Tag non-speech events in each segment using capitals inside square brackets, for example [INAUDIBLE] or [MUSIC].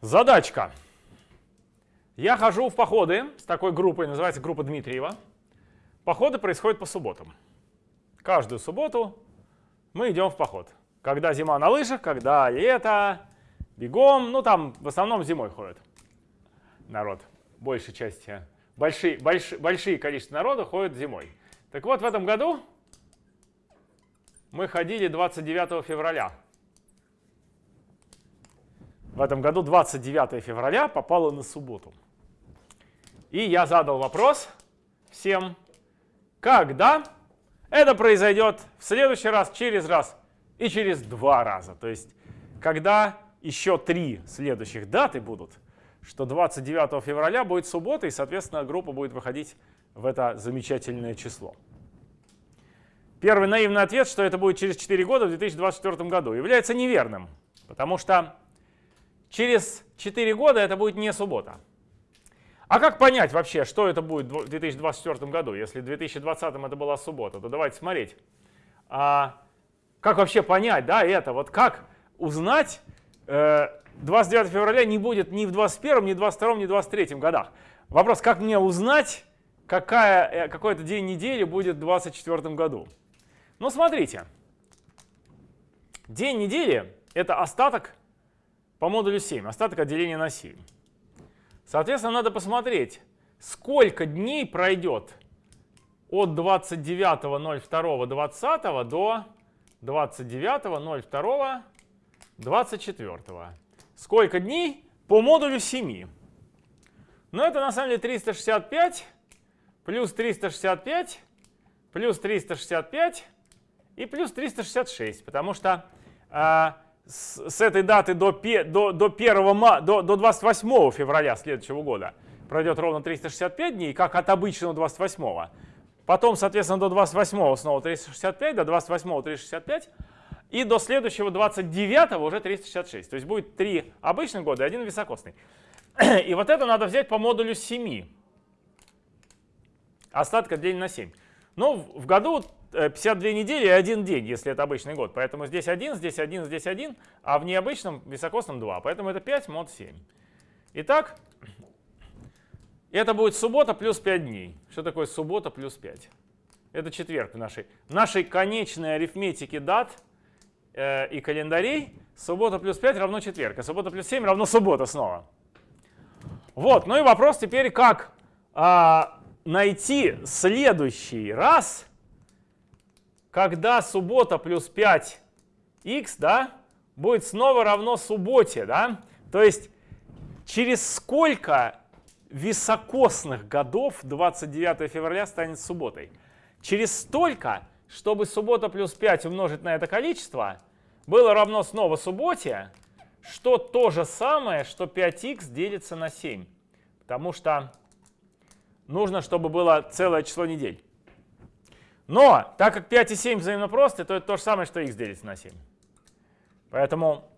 Задачка. Я хожу в походы с такой группой, называется группа Дмитриева. Походы происходят по субботам. Каждую субботу мы идем в поход. Когда зима на лыжах, когда лето, бегом, ну там в основном зимой ходят народ, большей части. Большие, больш, большие количество народа ходят зимой. Так вот, в этом году мы ходили 29 февраля. В этом году 29 февраля попало на субботу. И я задал вопрос всем, когда это произойдет в следующий раз, через раз и через два раза. То есть, когда еще три следующих даты будут, что 29 февраля будет суббота, и, соответственно, группа будет выходить в это замечательное число. Первый наивный ответ, что это будет через 4 года, в 2024 году, является неверным, потому что через 4 года это будет не суббота. А как понять вообще, что это будет в 2024 году? Если в 2020 это была суббота, то давайте смотреть. А как вообще понять да, это? Вот как узнать, э, 29 февраля не будет ни в 21, ни в 22, ни в 23 годах. Вопрос, как мне узнать, какая, э, какой это день недели будет в 24 году? Ну, смотрите. День недели — это остаток по модулю 7, остаток отделения на 7. Соответственно, надо посмотреть, сколько дней пройдет от 29.02.20 до 29.02.24. Сколько дней? По модулю 7. Но это на самом деле 365 плюс 365 плюс 365 и плюс 366, потому что э, с, с этой даты до, до, до, 1, до, до 28 февраля следующего года пройдет ровно 365 дней, как от обычного 28. -го. Потом, соответственно, до 28 снова 365, до 28 365, и до следующего 29 уже 366. То есть будет 3 обычных года и один високосный. [CLEARS THROAT] И вот это надо взять по модулю 7. Остатка делить на 7. Ну, в году 52 э, недели и один день, если это обычный год. Поэтому здесь 1, здесь 1, здесь 1, а в необычном високосном 2. Поэтому это 5 мод 7. Итак, это будет суббота плюс 5 дней. Что такое суббота плюс 5? Это четверг в нашей, в нашей конечной арифметике дат э, и календарей. Суббота плюс 5 равно четверг, а суббота плюс 7 равно суббота снова. Вот, ну и вопрос теперь, как а, найти следующий раз, когда суббота плюс 5х да, будет снова равно субботе. Да? То есть через сколько високосных годов 29 февраля станет субботой? Через столько, чтобы суббота плюс 5 умножить на это количество, было равно снова субботе, что то же самое, что 5х делится на 7. Потому что нужно, чтобы было целое число недель. Но, так как 5 и 7 взаимно просты, то это то же самое, что x делится на 7. Поэтому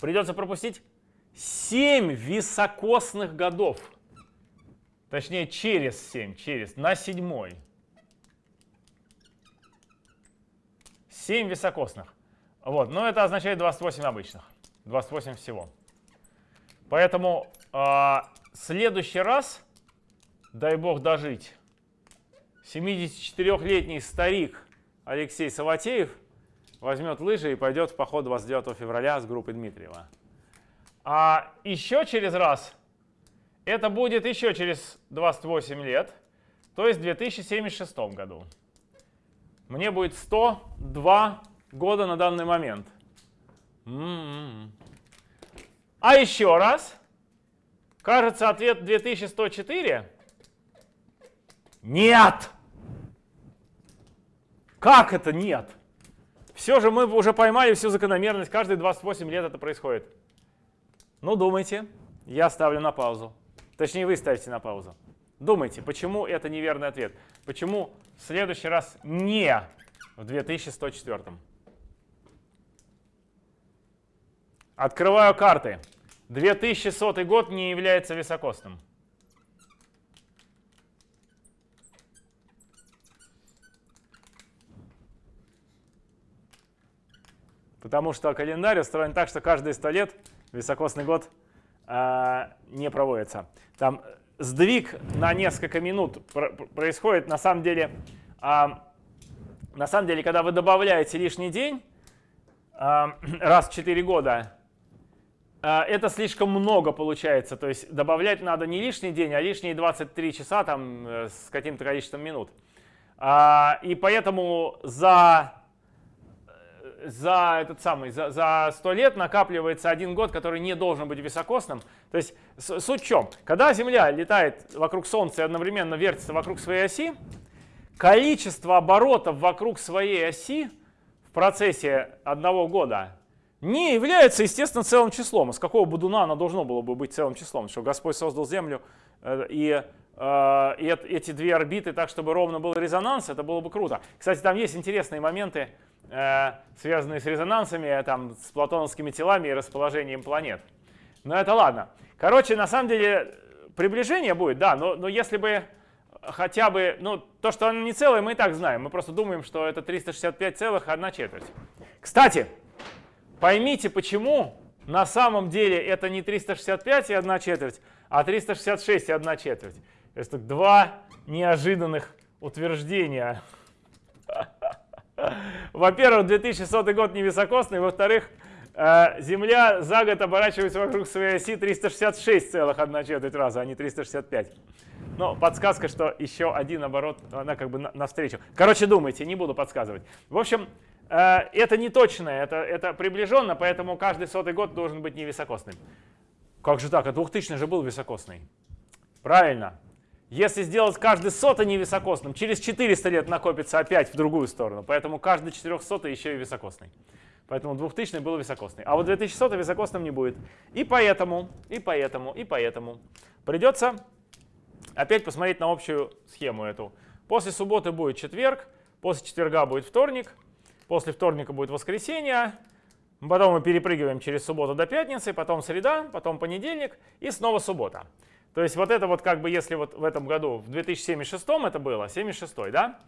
придется пропустить 7 високосных годов. Точнее, через 7, через, на седьмой. 7 високосных. Вот, но это означает 28 обычных. 28 всего. Поэтому э, следующий раз, дай бог дожить, 74-летний старик Алексей Саватеев возьмет лыжи и пойдет в поход 29 февраля с группой Дмитриева. А еще через раз, это будет еще через 28 лет, то есть в 2076 году. Мне будет 102 года на данный момент. М -м -м. А еще раз, кажется, ответ 2104. Нет! Как это нет? Все же мы уже поймали всю закономерность, каждые 28 лет это происходит. Ну, думайте, я ставлю на паузу. Точнее, вы ставите на паузу. Думайте, почему это неверный ответ? Почему в следующий раз не в 2104? Открываю карты. 2100 год не является високосным. Потому что календарь устроен так, что каждые 100 лет високосный год э, не проводится. Там сдвиг на несколько минут происходит на самом деле, э, на самом деле, когда вы добавляете лишний день э, [CLEARS THROAT] раз в 4 года, это слишком много получается. То есть добавлять надо не лишний день, а лишние 23 часа там, э, с каким-то количеством минут. И поэтому за, за, этот самый, за, за 100 лет накапливается один год, который не должен быть високосным. То есть суть в чем? Когда Земля летает вокруг Солнца и одновременно вертится вокруг своей оси, количество оборотов вокруг своей оси в процессе одного года не является, естественно, целым числом. Из какого будуна оно должно было бы быть целым числом? Что Господь создал Землю и Э, и эти две орбиты так, чтобы ровно был резонанс, это было бы круто. Кстати, там есть интересные моменты, э, связанные с резонансами, там, с платоновскими телами и расположением планет. Но это ладно. Короче, на самом деле приближение будет, да, но, но если бы хотя бы, ну, то, что оно не целое, мы и так знаем. Мы просто думаем, что это 365,1 четверть. Кстати, поймите, почему на самом деле это не 365 и 1 четверть, а 366 и 1 четверть. Это два неожиданных утверждения. [LAUGHS] Во-первых, 2100 год не високосный, во-вторых, э, Земля за год оборачивается вокруг своей оси 366,1 четверть раза, а не 365. Но подсказка, что еще один оборот, она как бы навстречу. Короче, думайте, не буду подсказывать. В общем, э, это не точное, это, это приближенно, поэтому каждый сотый год должен быть невисокосным. Как же так? А 2000 же был високосный. Правильно. Если сделать каждый сотый невисокосным, через 400 лет накопится опять в другую сторону. Поэтому каждый 400 еще и високосный. Поэтому 2000 был високосный. А вот 2100 високосным не будет. И поэтому, и поэтому, и поэтому придется опять посмотреть на общую схему эту. После субботы будет четверг, после четверга будет вторник, после вторника будет воскресенье, потом мы перепрыгиваем через субботу до пятницы, потом среда, потом понедельник и снова суббота. То есть вот это вот как бы, если вот в этом году, в 2076 это было, 76 да,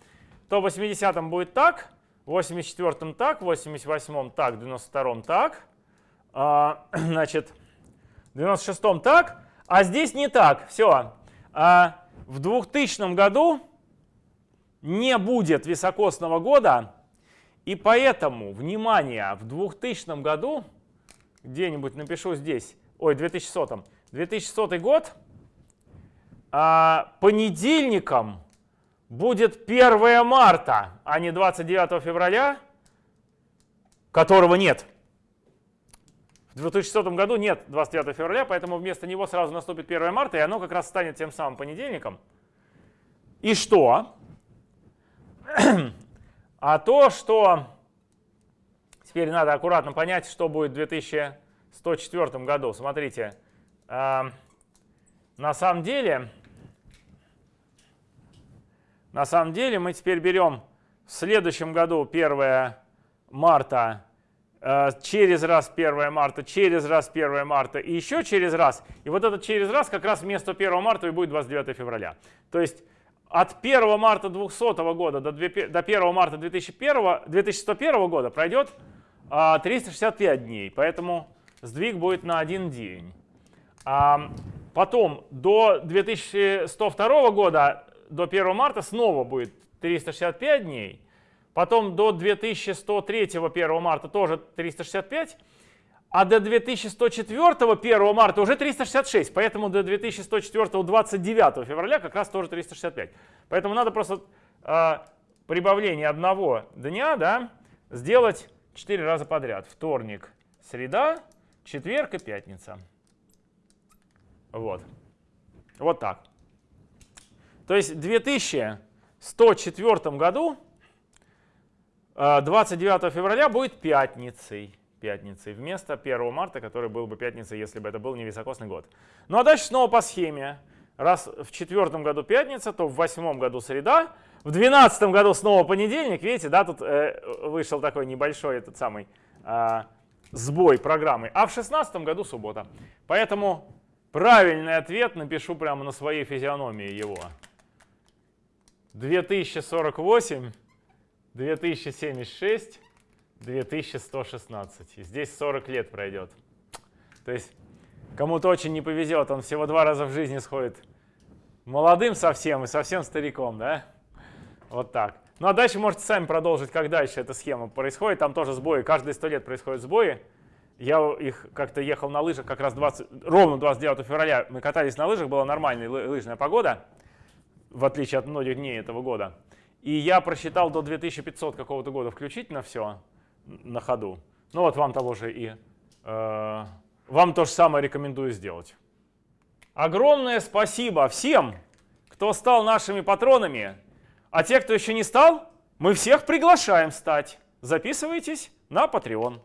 то в 80-м будет так, в 84-м так, в 88-м так, в 92-м так, а, [CLEARS THROAT] значит, в 96-м так, а здесь не так, все. А в 2000 году не будет високосного года, и поэтому, внимание, в 2000 году, где-нибудь напишу здесь, ой, 2100, 2100 год – а, понедельником будет 1 марта, а не 29 февраля, которого нет. В 2006 году нет 29 февраля, поэтому вместо него сразу наступит 1 марта, и оно как раз станет тем самым понедельником. И что? [CLEARS THROAT] А то, что теперь надо аккуратно понять, что будет в 2104 году. Смотрите, а, на самом деле на самом деле мы теперь берем в следующем году 1 марта, э, через раз 1 марта, через раз 1 марта и еще через раз. И вот этот через раз как раз вместо 1 марта и будет 29 февраля. То есть от 1 марта 200 года до 1 марта 2001, 2101 года пройдет 365 а, дней, поэтому сдвиг будет на один день. А потом до 2102 года до 1 марта снова будет 365 дней. Потом до 2103 1 марта тоже 365. А до 2104 1 марта уже 366. Поэтому до 2104 29 февраля как раз тоже 365. Поэтому надо просто э, прибавление одного дня да, сделать 4 раза подряд. Вторник, среда, четверг и пятница. Вот. Вот так. То есть в 2104 году 29 э, февраля будет пятницей. Пятницей вместо 1 марта, который был бы пятницей, если бы это был невисокосный год. Ну а дальше снова по схеме. Раз в четвертом году пятница, то в восьмом году среда, в двенадцатом году снова понедельник. Видите, да, тут э, вышел такой небольшой этот самый э, сбой программы. А в шестнадцатом году суббота. Поэтому правильный ответ напишу прямо на своей физиономии его. 2048, 2076, 2116. И здесь 40 лет пройдет. То есть Кому-то очень не повезет, он всего два раза в жизни сходит молодым совсем и совсем стариком, да? Вот так. Ну а дальше можете сами продолжить, как дальше эта схема происходит. Там тоже сбои, каждые сто лет происходят сбои. Я их как-то ехал на лыжах как раз 20, ровно 29 февраля. Мы катались на лыжах, была нормальная лыжная погода, в отличие от многих дней этого года. И я просчитал до 2500 какого-то года включительно все на ходу. Ну вот вам того же и э, вам то же самое рекомендую сделать. Огромное спасибо всем, кто стал нашими патронами. А те, кто еще не стал, мы всех приглашаем стать. Записывайтесь на Patreon.